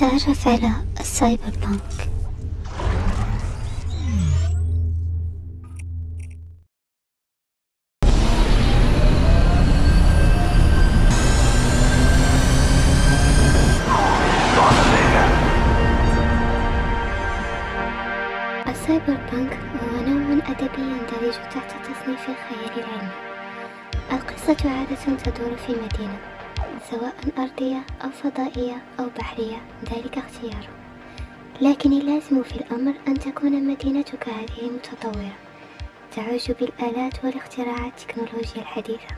تعرف على ال cyberpunk ال cyberpunk هو نوع أدبي يندرج تحت تصنيف الخيال العلمي. القصة عادة تدور في مدينة سواء أرضية أو فضائية أو بحرية ذلك اختياره لكن اللازم في الأمر أن تكون مدينتك هذه متطورة. تعج بالآلات والاختراعات التكنولوجيا الحديثة.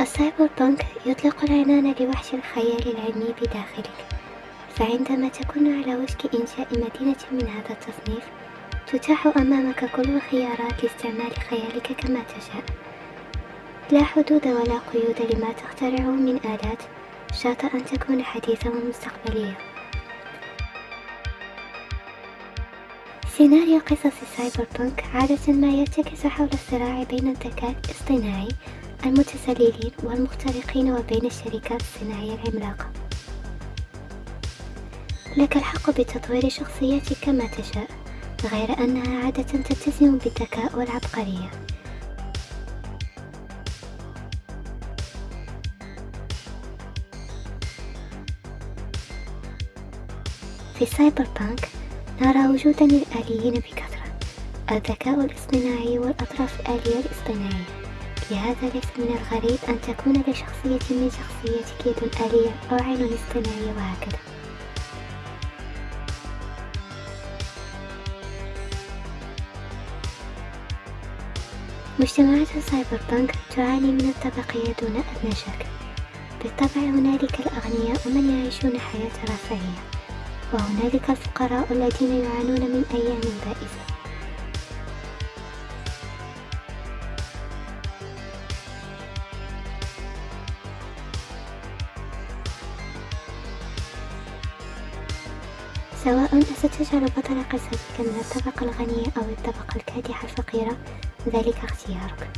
السايبر بانك يطلق العنان لوحش الخيال العلمي بداخلك. فعندما تكون على وشك إنشاء مدينة من هذا التصنيف تتاح أمامك كل الخيارات لاستعمال خيالك كما تشاء. لا حدود ولا قيود لما تخترعه من آلات شرط أن تكون حديثة ومستقبلية سيناريو قصص ال cyberpunk عادة ما يرتكز حول الصراع بين الذكاء الاصطناعي المتسللين والمخترقين وبين الشركات الصناعية العملاقة. لك الحق بتطوير شخصيتك كما تشاء غير أنها عادة تتسم بالذكاء والعبقرية. في cyberpunk نرى وجودا للآليين بكثرة الذكاء الاصطناعي والأطراف الآلية الاصطناعية. لهذا ليس من الغريب أن تكون لشخصية من شخصيتك يد آلية أو عين اصطناعية وهكذا. مجتمعات ال cyberpunk تعاني من الطبقية دون أدنى شك. بالطبع هنالك الأغنياء ومن يعيشون حياة رفاهية وهنالك الفقراء الذين يعانون من أيام بائسة. سواء ستجعل بطل قصتك من الطبقة الغنية أو الطبقة الكادحة الفقيرة ذلك اختيارك.